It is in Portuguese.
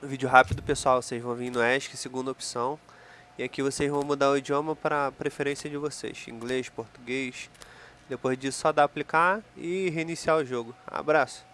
Vídeo rápido, pessoal. Vocês vão vir no ESC, segunda opção. E aqui vocês vão mudar o idioma para preferência de vocês. Inglês, português. Depois disso só dá aplicar e reiniciar o jogo. Abraço.